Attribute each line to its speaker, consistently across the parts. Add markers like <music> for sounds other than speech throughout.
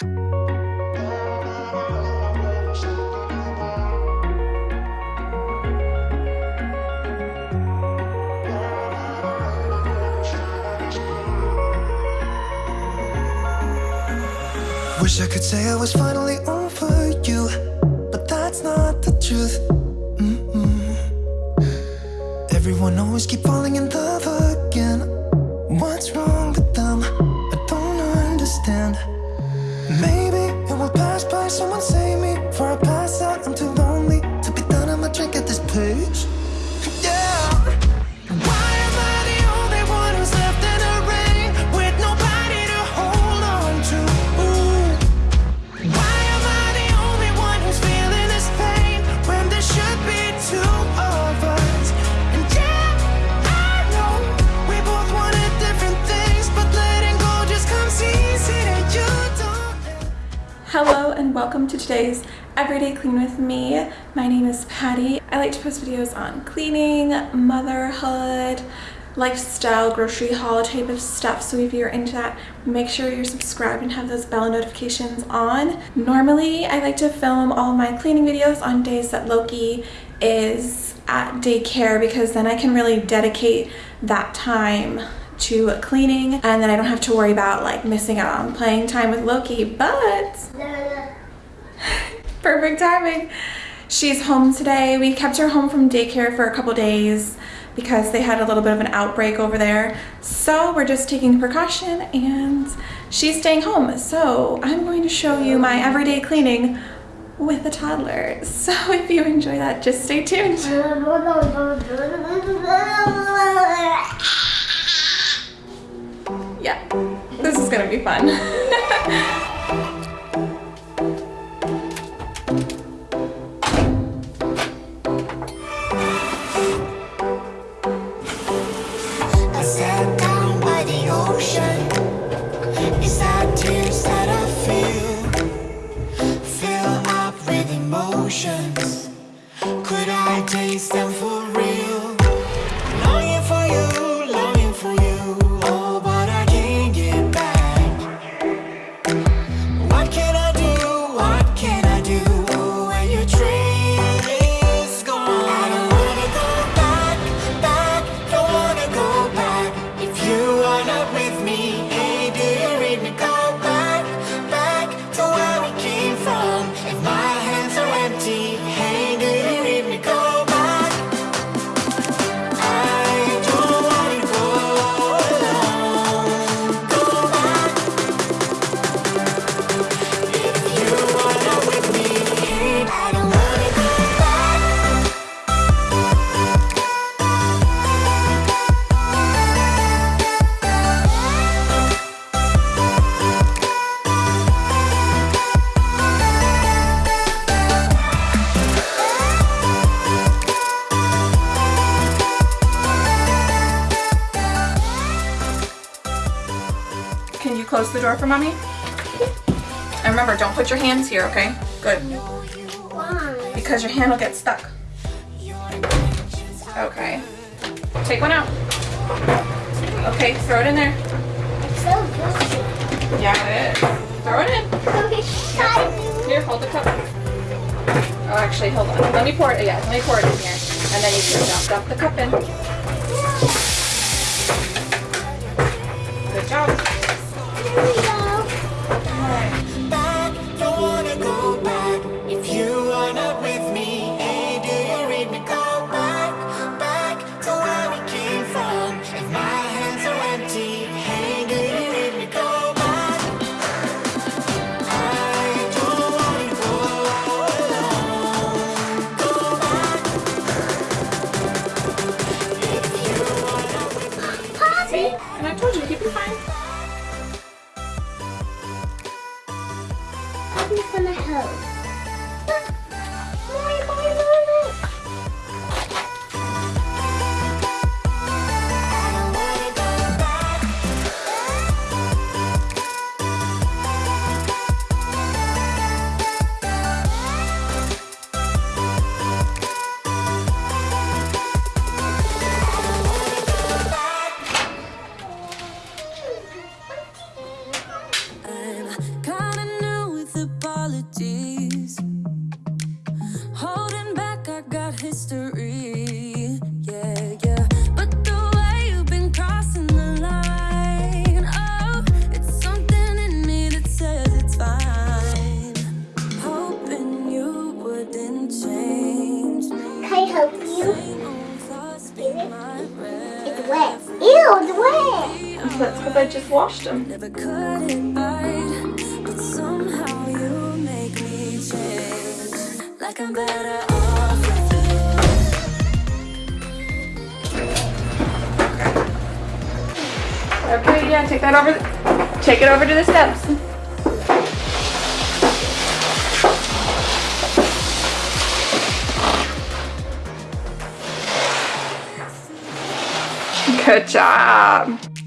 Speaker 1: Wish I could say I was finally over you, but that's not the truth. Mm-mm. Everyone always keep falling in love things, but letting go just comes easy to you, don't it?
Speaker 2: Hello and welcome to today's Everyday Clean with me. My name is Patty. I like to post videos on cleaning, motherhood, lifestyle, grocery haul type of stuff. So if you're into that, make sure you're subscribed and have those bell notifications on. Normally, I like to film all my cleaning videos on days that Loki is at daycare because then I can really dedicate that time to cleaning and then I don't have to worry about like missing out on playing time with Loki but perfect timing. She's home today. We kept her home from daycare for a couple days because they had a little bit of an outbreak over there. So we're just taking precaution and she's staying home. So I'm going to show you my everyday cleaning with a toddler. <laughs> So if you enjoy that just stay tuned. <laughs> Yeah this is gonna be fun <laughs>
Speaker 3: emotions. Could I taste them
Speaker 2: close the door for mommy? And remember, don't put your hands here, okay? Good. Because your hand will get stuck. Okay. Take one out. Okay, throw it in there. Yeah, it is. Throw it in. Here, hold the cup. Oh, actually, hold on. Let me pour it. Yeah, let me pour it in here. And then you can dump, dump the cup in. Awesome.
Speaker 4: Never could invite, but somehow you make me change. Like I'm better off.
Speaker 2: Okay, yeah, take that over. Take it over to the steps. Good job.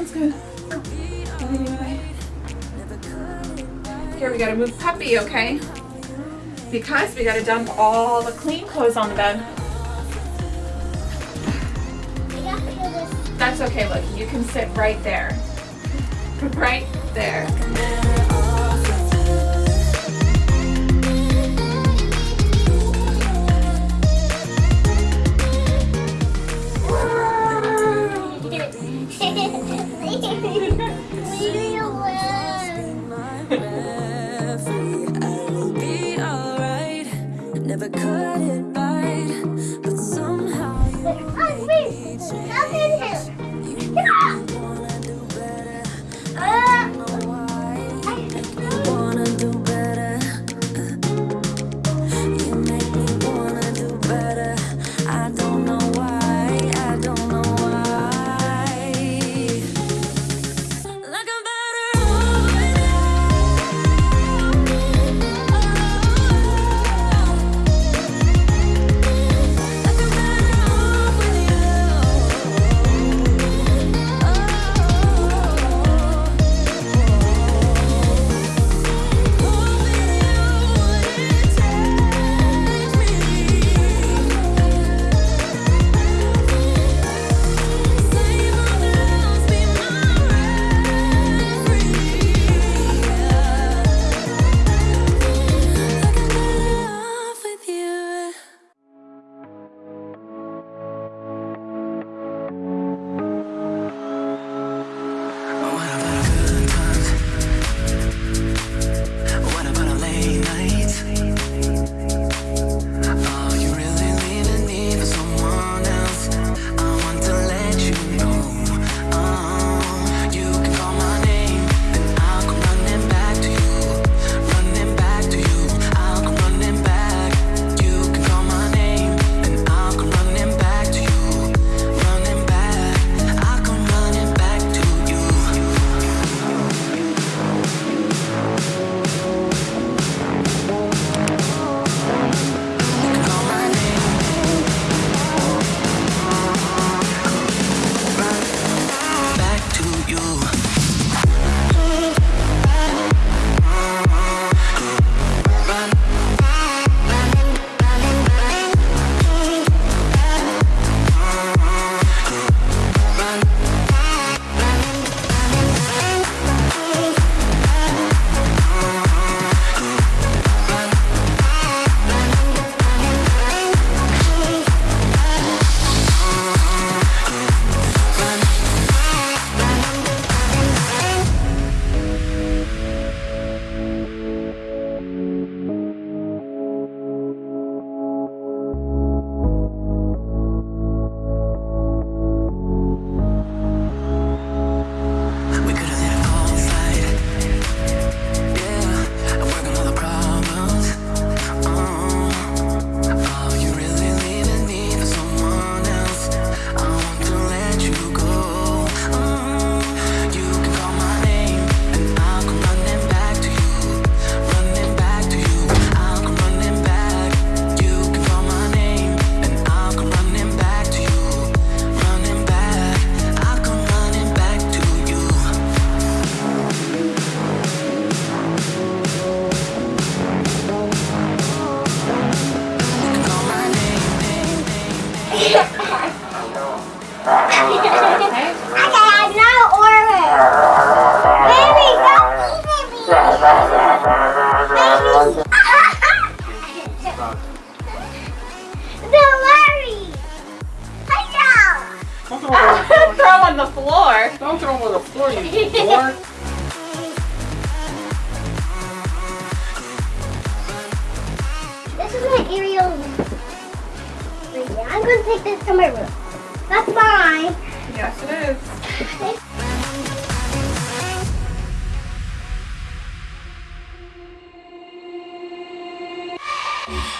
Speaker 2: Sounds good. Here we gotta move puppy, okay? Because we gotta dump all the clean clothes on the bed. That's okay, look, you can sit right there. <laughs> Right there. <laughs>
Speaker 4: Never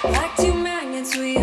Speaker 4: Like two magnets, we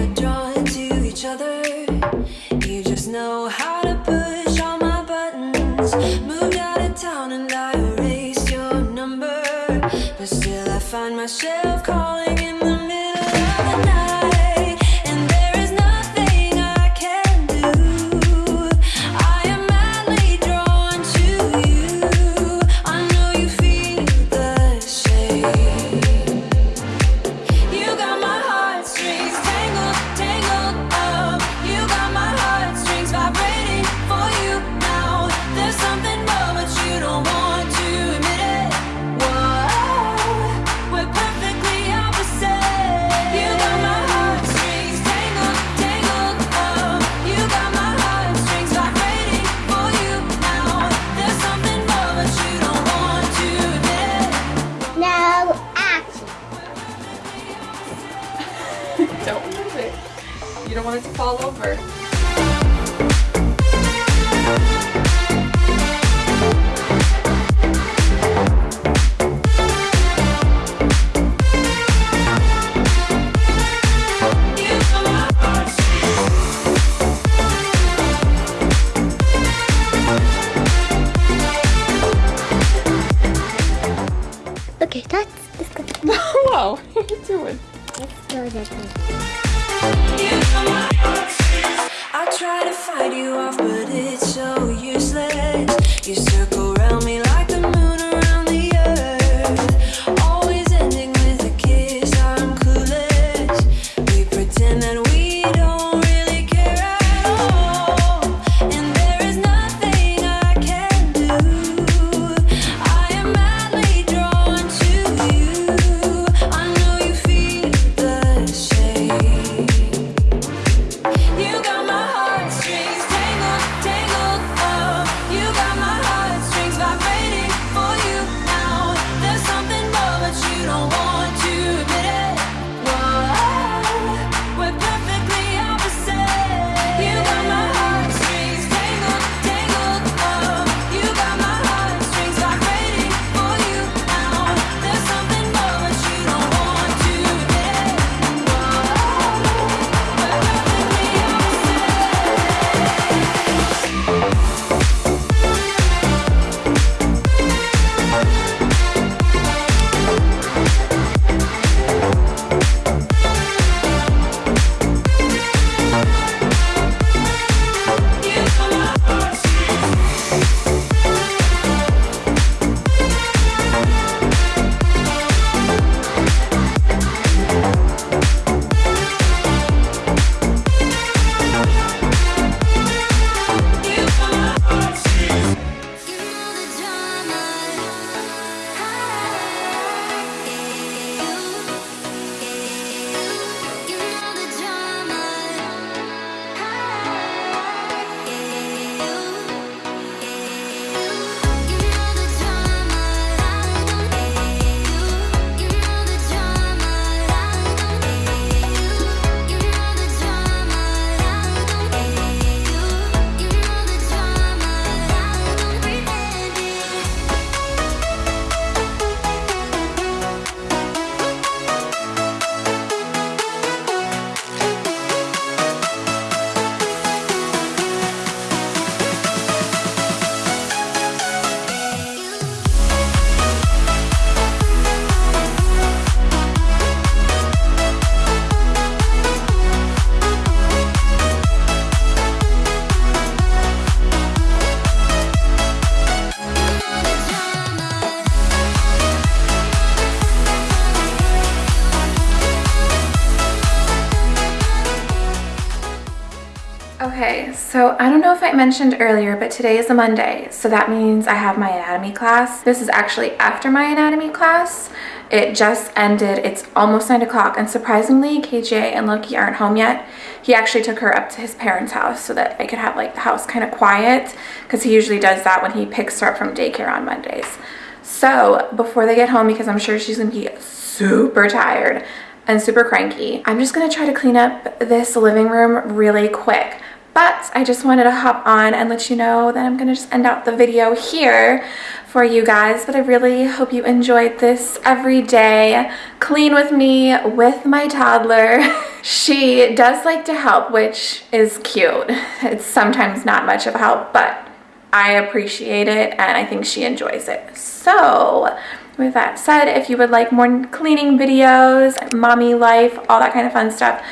Speaker 4: I don't know
Speaker 2: if I mentioned earlier, but today is a Monday. So that means I have my anatomy class. This is actually after my anatomy class. It just ended. It's almost nine o'clock. And surprisingly, KJ and Loki aren't home yet. He actually took her up to his parents' house so that I could have like the house kind of quiet because he usually does that when he picks her up from daycare on Mondays. So before they get home, because I'm sure she's gonna be super tired and super cranky, I'm just gonna try to clean up this living room really quick. But I just wanted to hop on and let you know that I'm gonna just end out the video here for you guys. But I really hope you enjoyed this everyday clean with me with my toddler. <laughs> she does like to help, which is cute. <laughs> It's sometimes not much of help, but I appreciate it and I think she enjoys it. So with that said, if you would like more cleaning videos, mommy life, all that kind of fun stuff,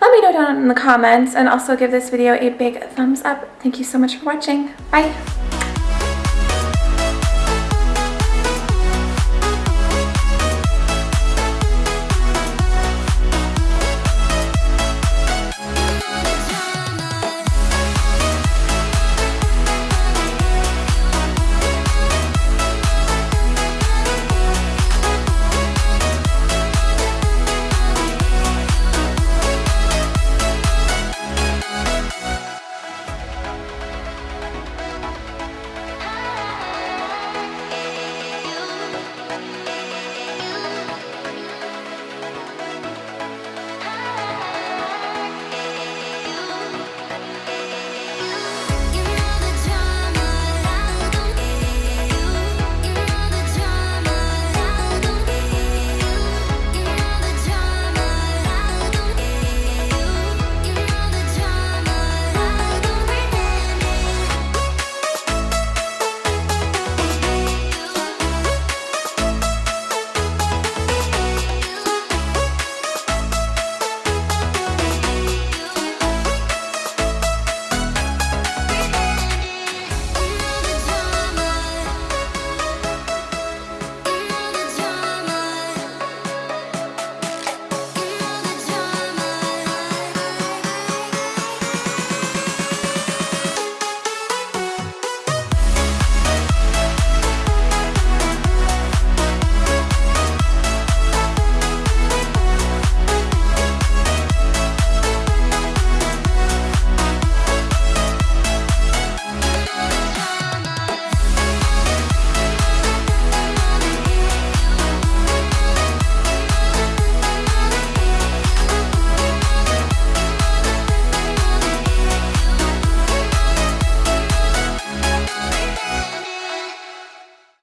Speaker 2: let me know down in the comments and also give this video a big thumbs up. Thank you so much for watching. Bye.